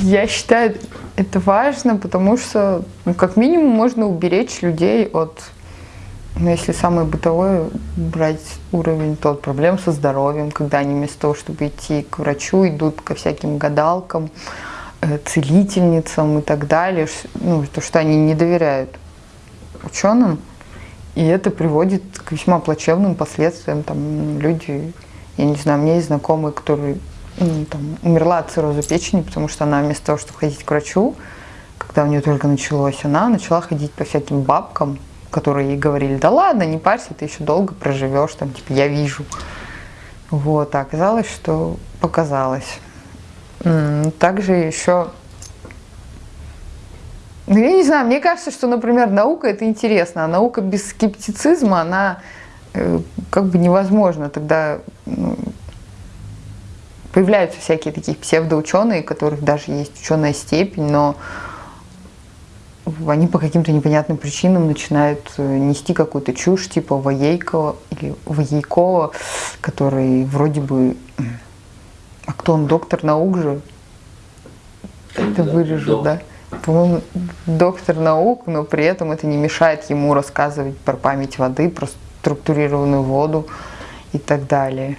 Я считаю, это важно, потому что, ну, как минимум, можно уберечь людей от, ну, если самое бытовое брать уровень, то от проблем со здоровьем, когда они вместо того, чтобы идти к врачу, идут ко всяким гадалкам, э, целительницам и так далее, ну, то, что они не доверяют ученым, и это приводит к весьма плачевным последствиям. Там люди, я не знаю, меня есть знакомые, которые там, умерла от цирроза печени, потому что она вместо того, чтобы ходить к врачу, когда у нее только началось, она начала ходить по всяким бабкам, которые ей говорили, да ладно, не парься, ты еще долго проживешь, там, типа, я вижу. Вот, а оказалось, что показалось. Также еще, ну, я не знаю, мне кажется, что, например, наука это интересно, а наука без скептицизма, она э, как бы невозможна. Тогда ну, появляются всякие такие псевдоученые, у которых даже есть ученая степень, но они по каким-то непонятным причинам начинают э, нести какую-то чушь, типа Воейкова или Воейкова, который вроде бы... А кто он, доктор наук же? Это вырежу, да? По-моему, доктор наук, но при этом это не мешает ему рассказывать про память воды, про структурированную воду и так далее.